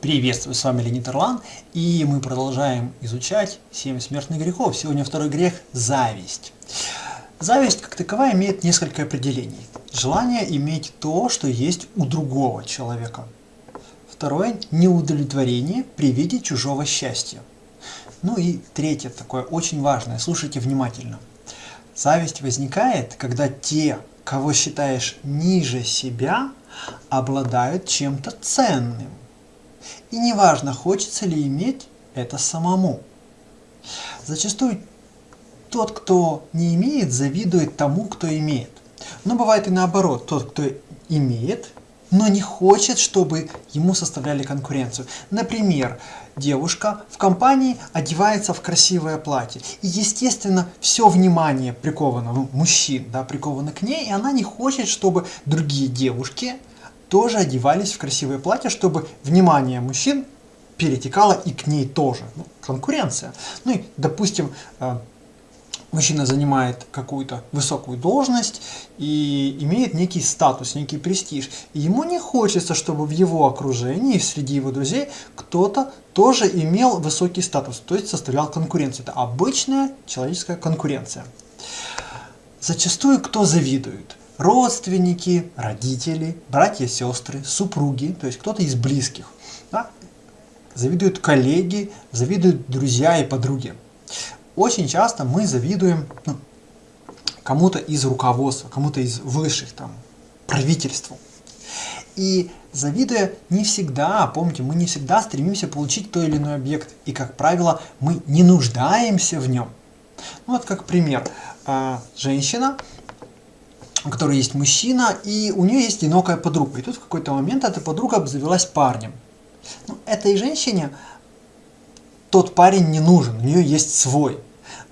Приветствую, с вами Леонид Ирлан, и мы продолжаем изучать семь смертных грехов. Сегодня второй грех – зависть. Зависть, как таковая, имеет несколько определений. Желание иметь то, что есть у другого человека. Второе – неудовлетворение при виде чужого счастья. Ну и третье, такое очень важное, слушайте внимательно. Зависть возникает, когда те, кого считаешь ниже себя, обладают чем-то ценным и неважно, хочется ли иметь это самому. Зачастую тот, кто не имеет, завидует тому, кто имеет. Но бывает и наоборот, тот, кто имеет, но не хочет, чтобы ему составляли конкуренцию. Например, девушка в компании одевается в красивое платье. И, естественно, все внимание приковано, ну, мужчин, да, приковано к ней, и она не хочет, чтобы другие девушки тоже одевались в красивые платья, чтобы внимание мужчин перетекало и к ней тоже. Ну, конкуренция. Ну и, допустим, э, мужчина занимает какую-то высокую должность и имеет некий статус, некий престиж. И ему не хочется, чтобы в его окружении, среди его друзей, кто-то тоже имел высокий статус, то есть составлял конкуренцию. Это обычная человеческая конкуренция. Зачастую кто завидует? Родственники, родители, братья, сестры, супруги, то есть кто-то из близких. Да? Завидуют коллеги, завидуют друзья и подруги. Очень часто мы завидуем ну, кому-то из руководства, кому-то из высших, там, правительству. И завидуя не всегда, помните, мы не всегда стремимся получить то или иной объект. И, как правило, мы не нуждаемся в нем. Ну, вот как пример. А, женщина у которой есть мужчина, и у нее есть одинокая подруга. И тут в какой-то момент эта подруга обзавелась парнем. Ну, этой женщине тот парень не нужен, у нее есть свой.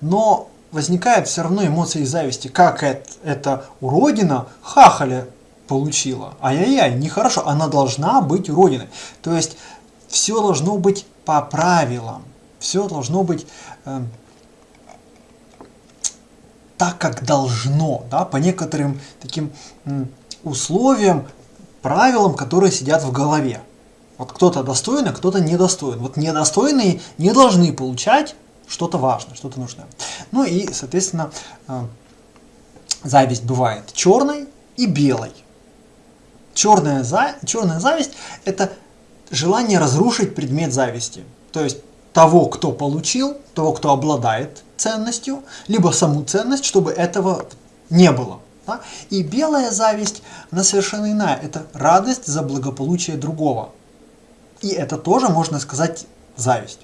Но возникает все равно эмоции зависти. Как это, это уродина хахаля получила? Ай-яй-яй, нехорошо, она должна быть уродиной. То есть все должно быть по правилам. Все должно быть... Э, так, как должно, да, по некоторым таким условиям, правилам, которые сидят в голове. Вот кто-то достоин, а кто-то недостоин. Вот недостойные не должны получать что-то важное, что-то нужное. Ну и, соответственно, э, зависть бывает черной и белой. Черная, за... черная зависть – это желание разрушить предмет зависти. То есть того, кто получил, того, кто обладает ценностью, либо саму ценность, чтобы этого не было. Да? И белая зависть, она совершенно иная. Это радость за благополучие другого. И это тоже, можно сказать, зависть.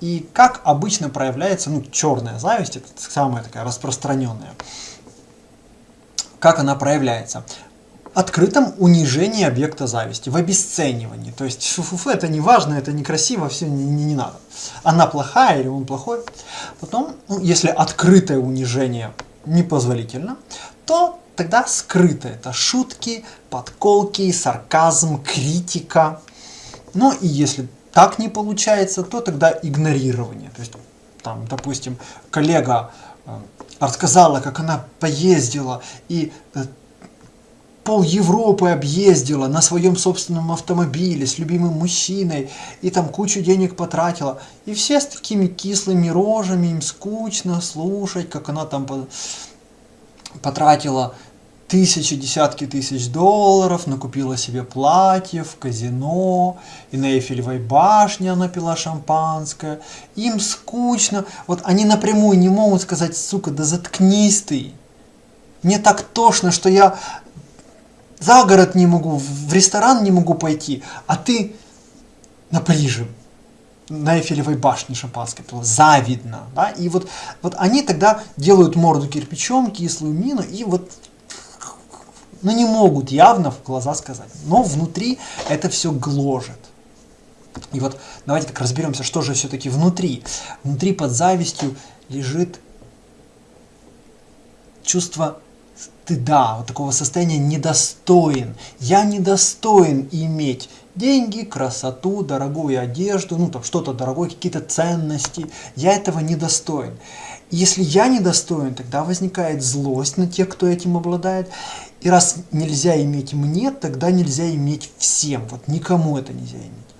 И как обычно проявляется, ну, черная зависть, это самая такая распространенная. Как она проявляется? Открытом унижении объекта зависти, в обесценивании. То есть фу -фу -фу, это не важно, это некрасиво, все не, не, не надо. Она плохая или он плохой. Потом, ну, если открытое унижение непозволительно, то тогда скрытое. Это шутки, подколки, сарказм, критика. Ну и если так не получается, то тогда игнорирование. То есть, там, допустим, коллега э, рассказала, как она поездила, и э, пол Европы объездила на своем собственном автомобиле с любимым мужчиной и там кучу денег потратила. И все с такими кислыми рожами, им скучно слушать, как она там потратила тысячи, десятки тысяч долларов, накупила себе платье в казино, и на Эйфелевой башне она пила шампанское. Им скучно. Вот они напрямую не могут сказать, сука, да заткнись ты. Мне так тошно, что я за город не могу, в ресторан не могу пойти, а ты на Париже, на Эйфелевой башне шампанское пила, завидно, да, и вот, вот они тогда делают морду кирпичом, кислую мину, и вот, ну не могут явно в глаза сказать, но внутри это все гложет. И вот давайте так разберемся, что же все-таки внутри. Внутри под завистью лежит чувство стыда, вот такого состояния недостоин. Я недостоин иметь деньги, красоту, дорогую одежду, ну там что-то дорогое, какие-то ценности. Я этого недостоин. Если я недостоин, тогда возникает злость на тех, кто этим обладает. И раз нельзя иметь мне, тогда нельзя иметь всем. Вот никому это нельзя иметь.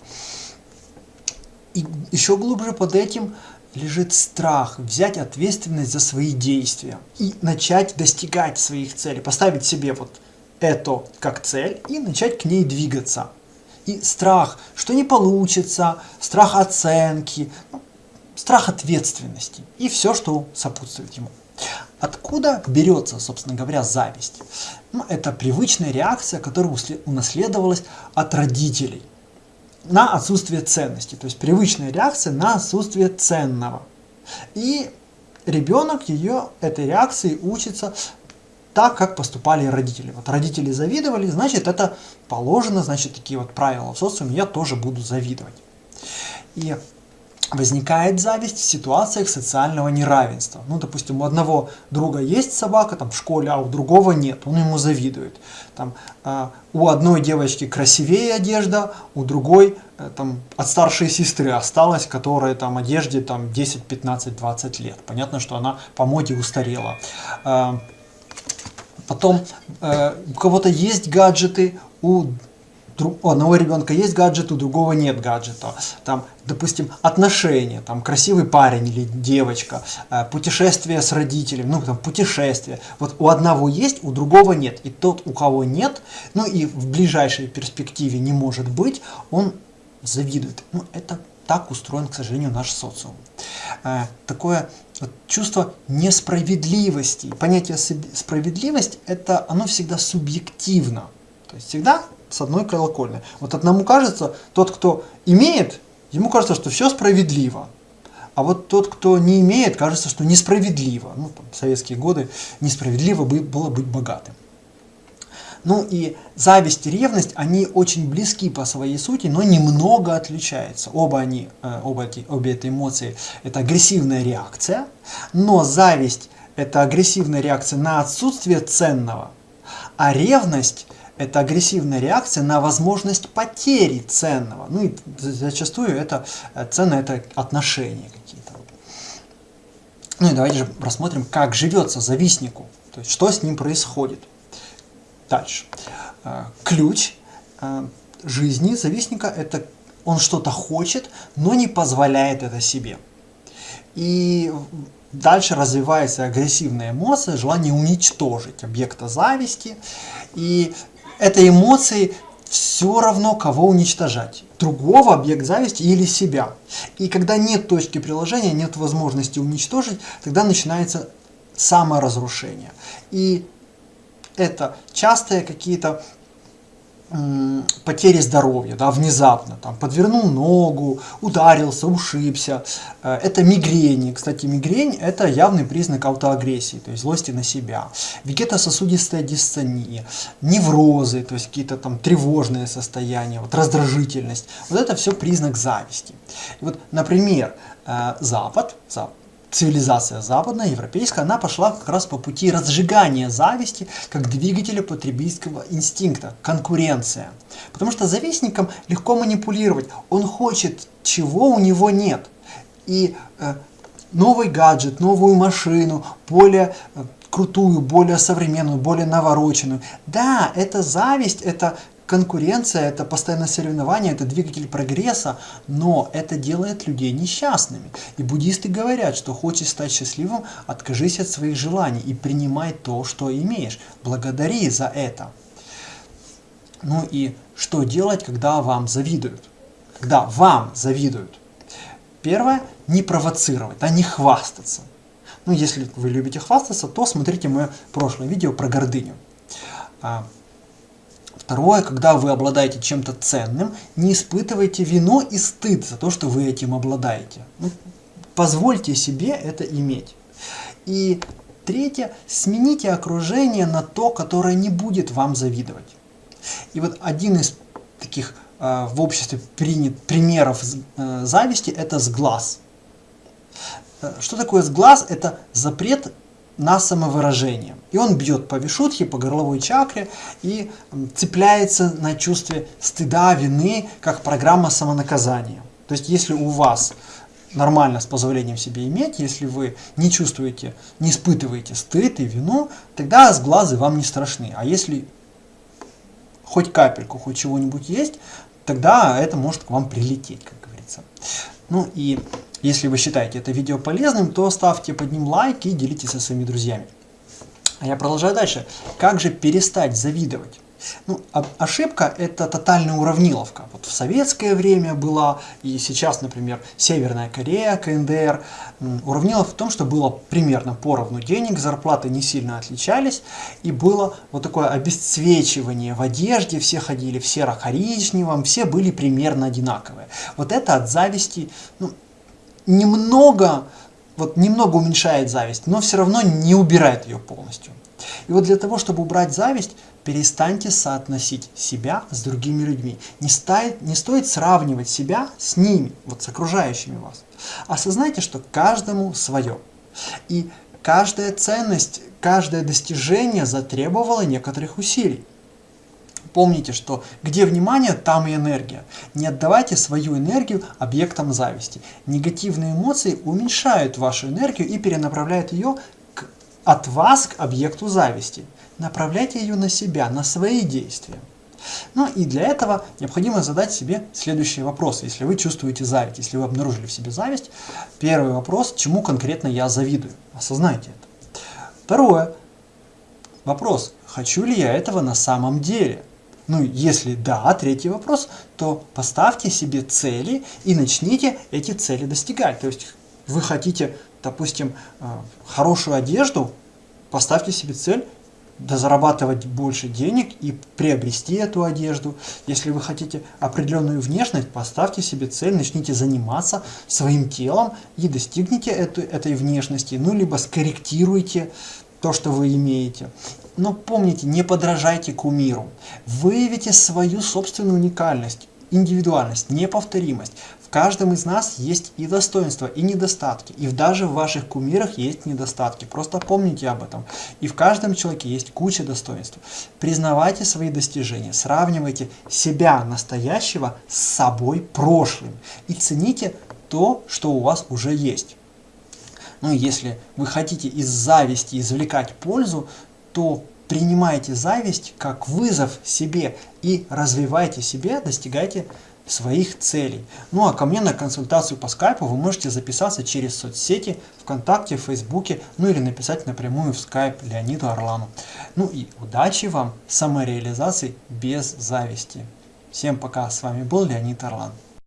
И еще глубже под этим лежит страх взять ответственность за свои действия и начать достигать своих целей, поставить себе вот это как цель и начать к ней двигаться. И страх, что не получится, страх оценки, ну, страх ответственности и все, что сопутствует ему. Откуда берется, собственно говоря, зависть? Ну, это привычная реакция, которая унаследовалась от родителей на отсутствие ценности. То есть привычная реакция на отсутствие ценного. И ребенок ее, этой реакции учится так, как поступали родители. Вот родители завидовали, значит это положено, значит такие вот правила в социуме, я тоже буду завидовать. И возникает зависть в ситуациях социального неравенства. Ну, допустим, у одного друга есть собака там в школе, а у другого нет, он ему завидует. Там, э, у одной девочки красивее одежда, у другой э, там, от старшей сестры осталась, которая там одежде там, 10, 15, 20 лет. Понятно, что она по моде устарела. Э, потом э, у кого-то есть гаджеты, у у одного ребенка есть гаджет, у другого нет гаджета. Там, допустим, отношения, там красивый парень или девочка, э, путешествие с родителями, ну там путешествие. Вот у одного есть, у другого нет. И тот, у кого нет, ну и в ближайшей перспективе не может быть, он завидует. Ну это так устроен, к сожалению, наш социум. Э, такое вот чувство несправедливости. Понятие справедливость, это оно всегда субъективно. То есть всегда с одной колокольни. Вот одному кажется, тот, кто имеет, ему кажется, что все справедливо. А вот тот, кто не имеет, кажется, что несправедливо. Ну, там, в советские годы несправедливо было быть богатым. Ну и зависть и ревность, они очень близки по своей сути, но немного отличаются. Оба они, э, оба эти, обе эти эмоции – это агрессивная реакция, но зависть – это агрессивная реакция на отсутствие ценного, а ревность – это агрессивная реакция на возможность потери ценного. Ну и зачастую это э, ценное это отношения какие-то. Ну и давайте же рассмотрим, как живется завистнику, то есть что с ним происходит. Дальше. Э, ключ э, жизни завистника это он что-то хочет, но не позволяет это себе. И дальше развивается агрессивная эмоция, желание уничтожить объекта зависти. И этой эмоции все равно кого уничтожать. Другого объект зависти или себя. И когда нет точки приложения, нет возможности уничтожить, тогда начинается саморазрушение. И это частые какие-то потери здоровья, да, внезапно, там, подвернул ногу, ударился, ушибся. Э, это мигрень. Кстати, мигрень – это явный признак аутоагрессии, то есть злости на себя. Вегетососудистая дистония, неврозы, то есть какие-то там тревожные состояния, вот, раздражительность. Вот это все признак зависти. И вот, например, э, Запад, Запад цивилизация западная, европейская, она пошла как раз по пути разжигания зависти как двигателя потребительского инстинкта, конкуренция. Потому что завистником легко манипулировать, он хочет, чего у него нет. И э, новый гаджет, новую машину, более э, крутую, более современную, более навороченную. Да, это зависть, это конкуренция, это постоянное соревнование, это двигатель прогресса, но это делает людей несчастными. И буддисты говорят, что хочешь стать счастливым, откажись от своих желаний и принимай то, что имеешь. Благодари за это. Ну и что делать, когда вам завидуют? Когда вам завидуют? Первое, не провоцировать, а не хвастаться. Ну, если вы любите хвастаться, то смотрите мое прошлое видео про гордыню. Второе, когда вы обладаете чем-то ценным, не испытывайте вину и стыд за то, что вы этим обладаете. Ну, позвольте себе это иметь. И третье, смените окружение на то, которое не будет вам завидовать. И вот один из таких э, в обществе принят примеров э, зависти – это сглаз. Э, что такое сглаз? Это запрет на самовыражение. И он бьет по вишутхе, по горловой чакре и цепляется на чувстве стыда, вины, как программа самонаказания. То есть если у вас нормально с позволением себе иметь, если вы не чувствуете, не испытываете стыд и вину, тогда сглазы вам не страшны. А если хоть капельку, хоть чего-нибудь есть, тогда это может к вам прилететь, как говорится. Ну и если вы считаете это видео полезным, то ставьте под ним лайк и делитесь со своими друзьями. А я продолжаю дальше. Как же перестать завидовать? Ну, ошибка – это тотальная уравниловка. Вот в советское время была, и сейчас, например, Северная Корея, КНДР. Уравниловка в том, что было примерно поровну денег, зарплаты не сильно отличались, и было вот такое обесцвечивание в одежде, все ходили в серо-коричневом, все были примерно одинаковые. Вот это от зависти ну, немного, вот немного уменьшает зависть, но все равно не убирает ее полностью. И вот для того, чтобы убрать зависть, перестаньте соотносить себя с другими людьми. Не, стоит, не стоит сравнивать себя с ними, вот с окружающими вас. Осознайте, что каждому свое. И каждая ценность, каждое достижение затребовало некоторых усилий. Помните, что где внимание, там и энергия. Не отдавайте свою энергию объектам зависти. Негативные эмоции уменьшают вашу энергию и перенаправляют ее к, от вас к объекту зависти направляйте ее на себя, на свои действия. Ну и для этого необходимо задать себе следующие вопросы. Если вы чувствуете зависть, если вы обнаружили в себе зависть, первый вопрос, чему конкретно я завидую? Осознайте это. Второе. Вопрос, хочу ли я этого на самом деле? Ну, если да, третий вопрос, то поставьте себе цели и начните эти цели достигать. То есть вы хотите, допустим, э, хорошую одежду, поставьте себе цель зарабатывать больше денег и приобрести эту одежду. Если вы хотите определенную внешность, поставьте себе цель, начните заниматься своим телом и достигните эту, этой внешности, ну либо скорректируйте то, что вы имеете. Но помните, не подражайте кумиру. Выявите свою собственную уникальность, индивидуальность, неповторимость. В каждом из нас есть и достоинства, и недостатки. И даже в ваших кумирах есть недостатки. Просто помните об этом. И в каждом человеке есть куча достоинств. Признавайте свои достижения, сравнивайте себя настоящего с собой прошлым. И цените то, что у вас уже есть. Ну, если вы хотите из зависти извлекать пользу, то принимайте зависть как вызов себе и развивайте себя, достигайте своих целей. Ну а ко мне на консультацию по скайпу вы можете записаться через соцсети, ВКонтакте, Фейсбуке, ну или написать напрямую в скайп Леониду Орлану. Ну и удачи вам самореализации без зависти. Всем пока, с вами был Леонид Орлан.